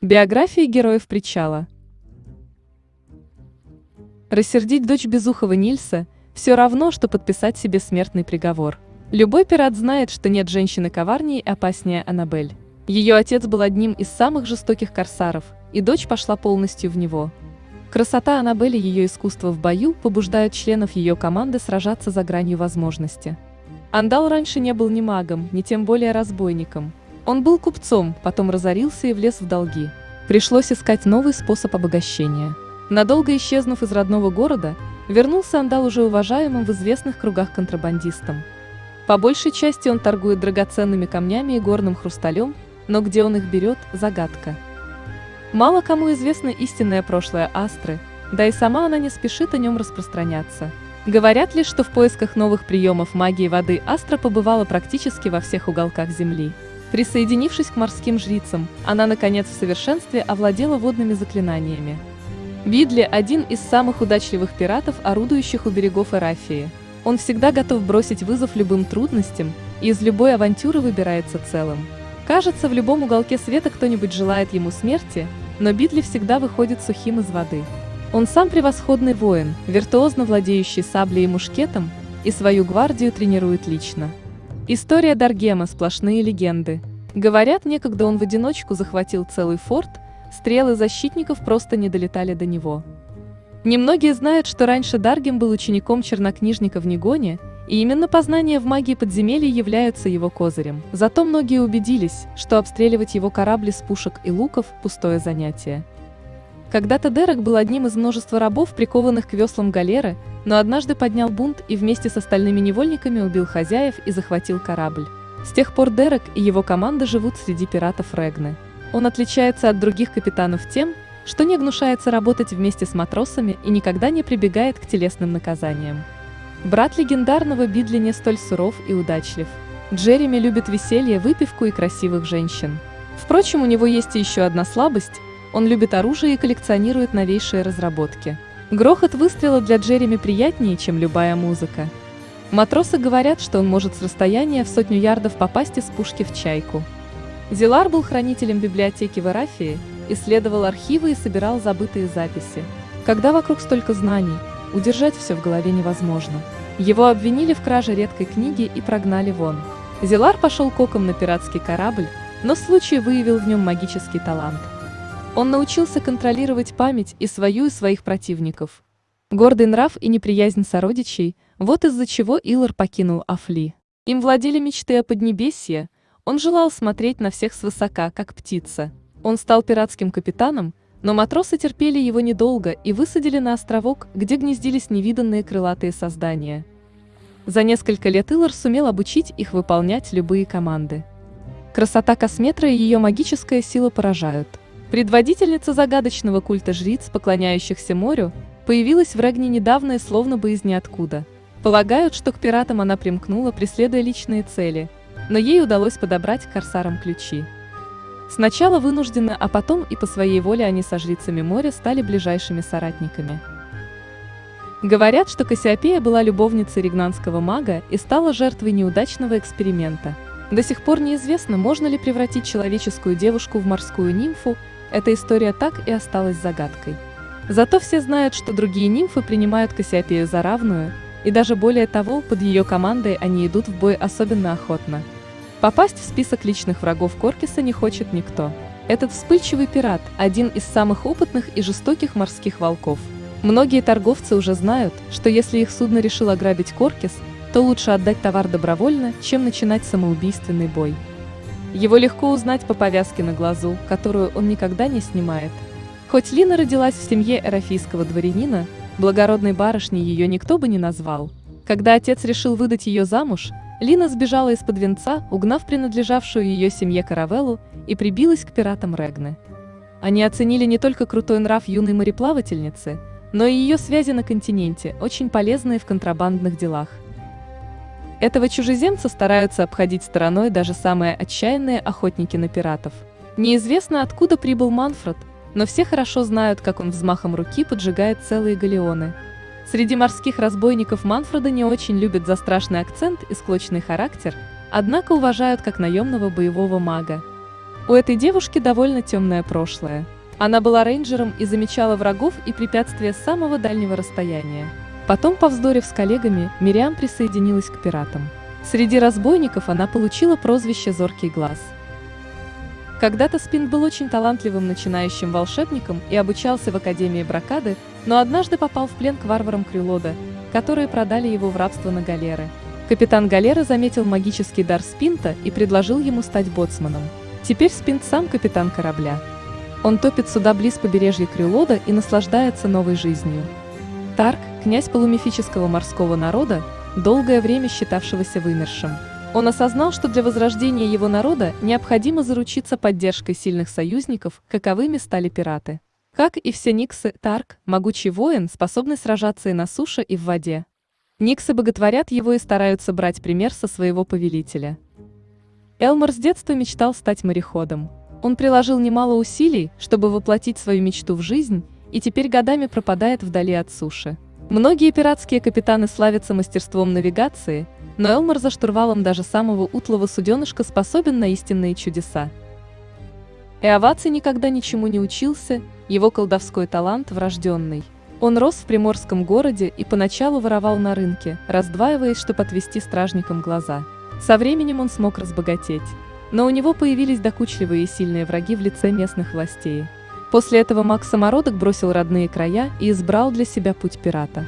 Биографии героев причала. Рассердить дочь Безухова Нильса – все равно, что подписать себе смертный приговор. Любой пират знает, что нет женщины коварнее и опаснее Аннабель. Ее отец был одним из самых жестоких корсаров, и дочь пошла полностью в него. Красота Аннабель и ее искусство в бою побуждают членов ее команды сражаться за гранью возможности. Андал раньше не был ни магом, ни тем более разбойником – он был купцом, потом разорился и влез в долги. Пришлось искать новый способ обогащения. Надолго исчезнув из родного города, вернулся Андал уже уважаемым в известных кругах контрабандистом. По большей части он торгует драгоценными камнями и горным хрусталем, но где он их берет – загадка. Мало кому известно истинное прошлое Астры, да и сама она не спешит о нем распространяться. Говорят ли, что в поисках новых приемов магии воды Астра побывала практически во всех уголках Земли. Присоединившись к морским жрицам, она наконец в совершенстве овладела водными заклинаниями. Бидли – один из самых удачливых пиратов, орудующих у берегов Эрафии. Он всегда готов бросить вызов любым трудностям и из любой авантюры выбирается целым. Кажется, в любом уголке света кто-нибудь желает ему смерти, но Бидли всегда выходит сухим из воды. Он сам превосходный воин, виртуозно владеющий саблей и мушкетом, и свою гвардию тренирует лично. История Даргема – сплошные легенды. Говорят, некогда он в одиночку захватил целый форт, стрелы защитников просто не долетали до него. Немногие знают, что раньше Даргем был учеником чернокнижника в Негоне, и именно познания в магии подземелья являются его козырем. Зато многие убедились, что обстреливать его корабли с пушек и луков – пустое занятие. Когда-то Дерек был одним из множества рабов, прикованных к веслам галеры, но однажды поднял бунт и вместе с остальными невольниками убил хозяев и захватил корабль. С тех пор Дерек и его команда живут среди пиратов Регны. Он отличается от других капитанов тем, что не гнушается работать вместе с матросами и никогда не прибегает к телесным наказаниям. Брат легендарного Бидли не столь суров и удачлив. Джереми любит веселье, выпивку и красивых женщин. Впрочем, у него есть еще одна слабость – он любит оружие и коллекционирует новейшие разработки. Грохот выстрела для Джереми приятнее, чем любая музыка. Матросы говорят, что он может с расстояния в сотню ярдов попасть из пушки в чайку. Зилар был хранителем библиотеки в Эрафии, исследовал архивы и собирал забытые записи. Когда вокруг столько знаний, удержать все в голове невозможно. Его обвинили в краже редкой книги и прогнали вон. Зилар пошел коком на пиратский корабль, но случай выявил в нем магический талант – он научился контролировать память и свою, и своих противников. Гордый нрав и неприязнь сородичей – вот из-за чего Илор покинул Афли. Им владели мечты о Поднебесье, он желал смотреть на всех свысока, как птица. Он стал пиратским капитаном, но матросы терпели его недолго и высадили на островок, где гнездились невиданные крылатые создания. За несколько лет Илор сумел обучить их выполнять любые команды. Красота косметра и ее магическая сила поражают – Предводительница загадочного культа жриц, поклоняющихся морю, появилась в Регне недавно и словно бы из ниоткуда. Полагают, что к пиратам она примкнула, преследуя личные цели, но ей удалось подобрать корсарам ключи. Сначала вынужденно, а потом и по своей воле они со жрицами моря стали ближайшими соратниками. Говорят, что Кассиопея была любовницей ригнанского мага и стала жертвой неудачного эксперимента. До сих пор неизвестно, можно ли превратить человеческую девушку в морскую нимфу, эта история так и осталась загадкой. Зато все знают, что другие нимфы принимают Кассиопею за равную, и даже более того, под ее командой они идут в бой особенно охотно. Попасть в список личных врагов Коркиса не хочет никто. Этот вспыльчивый пират – один из самых опытных и жестоких морских волков. Многие торговцы уже знают, что если их судно решило ограбить Коркис, то лучше отдать товар добровольно, чем начинать самоубийственный бой. Его легко узнать по повязке на глазу, которую он никогда не снимает. Хоть Лина родилась в семье эрофийского дворянина, благородной барышней ее никто бы не назвал. Когда отец решил выдать ее замуж, Лина сбежала из-под венца, угнав принадлежавшую ее семье каравеллу, и прибилась к пиратам Регны. Они оценили не только крутой нрав юной мореплавательницы, но и ее связи на континенте, очень полезные в контрабандных делах. Этого чужеземца стараются обходить стороной даже самые отчаянные охотники на пиратов. Неизвестно, откуда прибыл Манфред, но все хорошо знают, как он взмахом руки поджигает целые галеоны. Среди морских разбойников Манфреда не очень любят за страшный акцент и склочный характер, однако уважают как наемного боевого мага. У этой девушки довольно темное прошлое. Она была рейнджером и замечала врагов и препятствия с самого дальнего расстояния. Потом, повздорив с коллегами, Мириам присоединилась к пиратам. Среди разбойников она получила прозвище «Зоркий глаз». Когда-то Спин был очень талантливым начинающим волшебником и обучался в Академии Бракады, но однажды попал в плен к варварам Крюлода, которые продали его в рабство на галеры. Капитан галеры заметил магический дар Спинта и предложил ему стать боцманом. Теперь Спинт сам капитан корабля. Он топит суда близ побережья Крюлода и наслаждается новой жизнью. Тарк, князь полумифического морского народа, долгое время считавшегося вымершим. Он осознал, что для возрождения его народа необходимо заручиться поддержкой сильных союзников, каковыми стали пираты. Как и все Никсы, Тарк – могучий воин, способный сражаться и на суше, и в воде. Никсы боготворят его и стараются брать пример со своего повелителя. Элмор с детства мечтал стать мореходом. Он приложил немало усилий, чтобы воплотить свою мечту в жизнь, и теперь годами пропадает вдали от суши. Многие пиратские капитаны славятся мастерством навигации, но Элмор за штурвалом даже самого утлого суденышка способен на истинные чудеса. Эоваций никогда ничему не учился, его колдовской талант врожденный. Он рос в приморском городе и поначалу воровал на рынке, раздваиваясь, чтобы отвести стражникам глаза. Со временем он смог разбогатеть. Но у него появились докучливые и сильные враги в лице местных властей. После этого Макс Самородок бросил родные края и избрал для себя путь пирата.